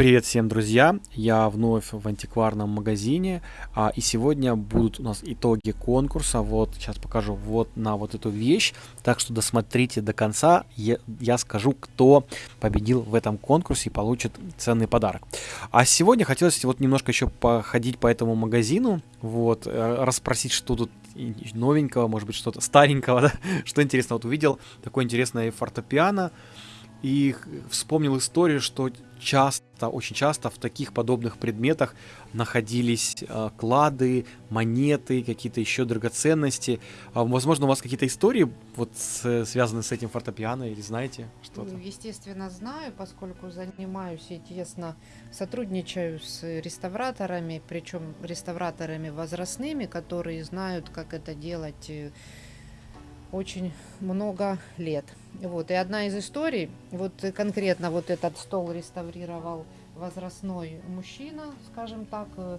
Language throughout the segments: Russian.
Привет всем, друзья! Я вновь в антикварном магазине, а, и сегодня будут у нас итоги конкурса. Вот сейчас покажу вот на вот эту вещь, так что досмотрите до конца. Я, я скажу, кто победил в этом конкурсе и получит ценный подарок. А сегодня хотелось вот немножко еще походить по этому магазину, вот э, расспросить, что тут новенького, может быть что-то старенького, да? что интересно. Вот увидел такое интересное фортепиано и вспомнил историю, что часто, очень часто в таких подобных предметах находились э, клады, монеты, какие-то еще драгоценности. А, возможно, у вас какие-то истории вот с, связаны с этим фортепиано или знаете что-то? Ну, естественно, знаю, поскольку занимаюсь и тесно сотрудничаю с реставраторами, причем реставраторами возрастными, которые знают, как это делать э, очень много лет. Вот. И одна из историй, вот конкретно вот этот стол реставрировал возрастной мужчина, скажем так, э,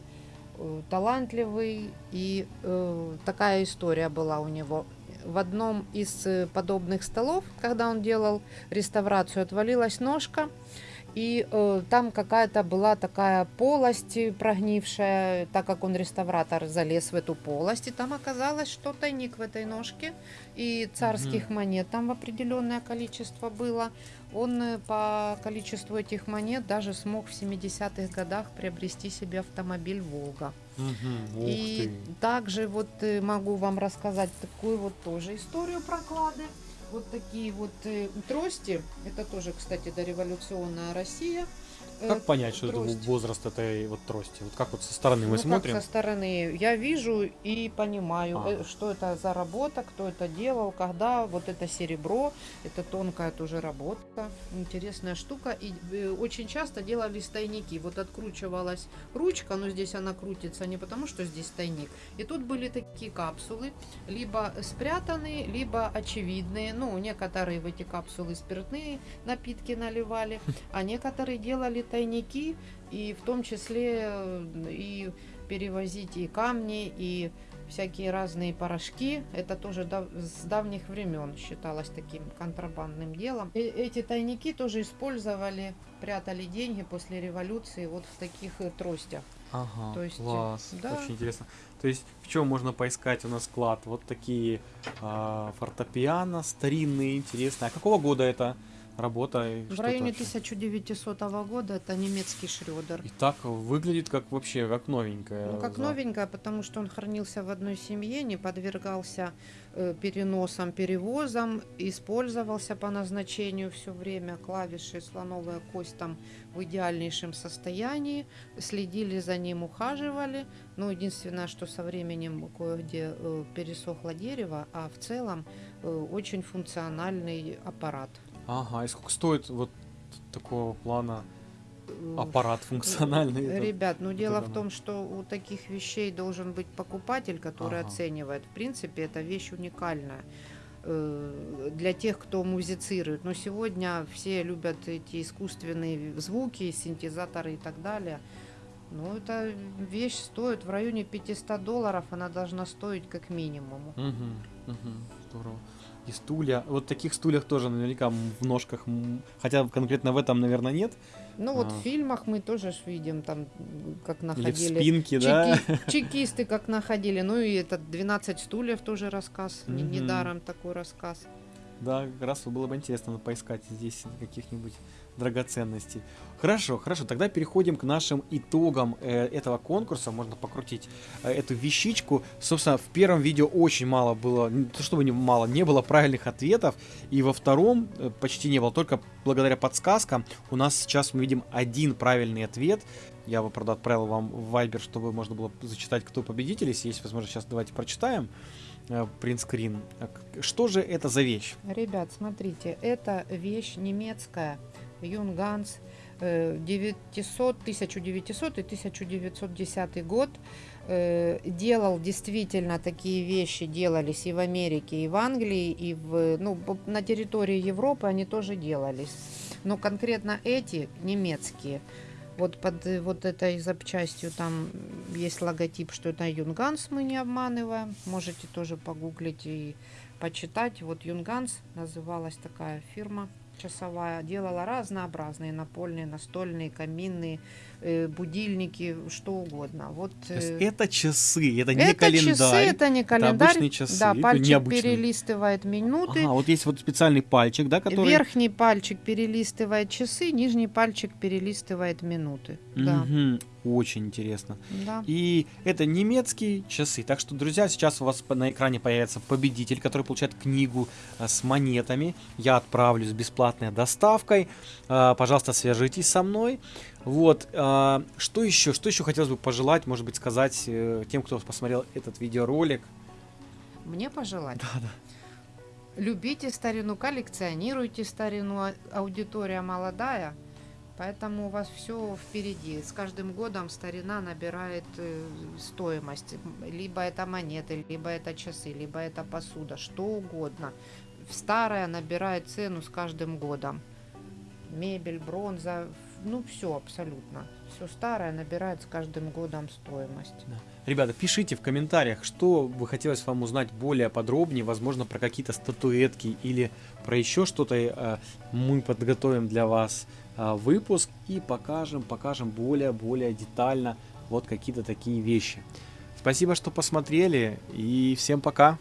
э, талантливый. И э, такая история была у него. В одном из э, подобных столов, когда он делал реставрацию, отвалилась ножка. И э, там какая-то была такая полость прогнившая, так как он реставратор залез в эту полость, и там оказалось, что тайник в этой ножке, и царских угу. монет там в определенное количество было. Он э, по количеству этих монет даже смог в 70-х годах приобрести себе автомобиль «Волга». Угу, и ты. также вот э, могу вам рассказать такую вот тоже историю про клады вот такие вот э, трости. Это тоже, кстати, дореволюционная Россия. Как э, понять, что трость. это возраст этой вот трости? Вот как вот со стороны мы ну, смотрим? Как со стороны я вижу и понимаю, а. Э, что это за работа, кто это делал, когда. Вот это серебро, это тонкая тоже работа, интересная штука. И э, очень часто делали тайники. Вот откручивалась ручка, но здесь она крутится не потому, что здесь тайник. И тут были такие капсулы, либо спрятанные, либо очевидные. Ну, некоторые в эти капсулы спиртные напитки наливали, а некоторые делали тайники, и в том числе э, и перевозить и камни, и всякие разные порошки. Это тоже дав с давних времен считалось таким контрабандным делом. И эти тайники тоже использовали, прятали деньги после революции вот в таких э, тростях. Ага, То есть, класс, да. очень интересно. То есть в чем можно поискать у нас склад? Вот такие э, фортепиано старинные, интересные. А какого года это? Работа. В районе 1900 года это немецкий Шредер. И так выглядит как вообще как новенькая. Ну, как за... новенькая, потому что он хранился в одной семье, не подвергался э, переносам, перевозам, использовался по назначению все время. Клавиши, слоновая кость там в идеальнейшем состоянии. Следили за ним, ухаживали. Но ну, единственное, что со временем кое-где э, пересохло дерево, а в целом э, очень функциональный аппарат. Ага, и сколько стоит вот такого плана аппарат функциональный? Ребят, ну дело в том, что у таких вещей должен быть покупатель, который ага. оценивает. В принципе, эта вещь уникальная э, для тех, кто музицирует. Но сегодня все любят эти искусственные звуки, синтезаторы и так далее. Ну, эта вещь стоит в районе 500 долларов, она должна стоить как минимум. Угу, угу, здорово и стулья. Вот таких стульях тоже наверняка в ножках, хотя конкретно в этом, наверное, нет. Ну вот а. в фильмах мы тоже видим там, как находили. Или в спинке, чеки, да? Чекисты как находили. Ну и этот 12 стульев тоже рассказ. Угу. Недаром такой рассказ. Да, как раз было бы интересно поискать здесь каких-нибудь драгоценностей. Хорошо, хорошо, тогда переходим к нашим итогам э, этого конкурса. Можно покрутить э, эту вещичку. Собственно, в первом видео очень мало было, не то чтобы не мало, не было правильных ответов. И во втором э, почти не было, только благодаря подсказкам. У нас сейчас мы видим один правильный ответ. Я бы, правда, отправил вам в Viber, чтобы можно было зачитать, кто победитель. Если есть возможность, сейчас давайте прочитаем принтскрин. Что же это за вещь? Ребят, смотрите, это вещь немецкая Юнганс 900, 1900 и 1910 год э, делал действительно такие вещи делались и в Америке, и в Англии, и в, ну, на территории Европы они тоже делались. Но конкретно эти немецкие, вот под вот этой запчастью там есть логотип, что это Юнганс, мы не обманываем. Можете тоже погуглить и почитать. Вот Юнганс называлась такая фирма. Часовая. Делала разнообразные напольные, настольные, каминные, э, будильники, что угодно. Вот, э, это часы, это не это календарь. часы, это не календарь. обычные часы, Да, пальчик необычные. перелистывает минуты. Ага, вот есть вот специальный пальчик, да, который... Верхний пальчик перелистывает часы, нижний пальчик перелистывает минуты. Да, Мгм, Очень интересно. да. И это немецкие часы. Так что, друзья, сейчас у вас на экране появится победитель, который получает книгу а, с монетами. Я отправлю с бесплатной доставкой. А, Пожалуйста, свяжитесь со мной. Вот. а, Что еще? Что еще хотелось бы пожелать, может быть, сказать э, тем, кто посмотрел этот видеоролик? Мне пожелать. Да, да. Любите старину, коллекционируйте старину, а- аудитория молодая, поэтому у вас все впереди. С каждым годом старина набирает э, стоимость. Либо это монеты, либо это часы, либо это посуда, что угодно. Старая набирает цену с каждым годом. Мебель, бронза, ну все абсолютно. Все старое набирает с каждым годом стоимость. Ребята, пишите в комментариях, что бы хотелось вам узнать более подробнее, возможно, про какие-то статуэтки или про еще что-то. э, Мы подготовим для вас э, выпуск и покажем, покажем более-более детально вот какие-то такие вещи. Спасибо, что посмотрели и всем пока.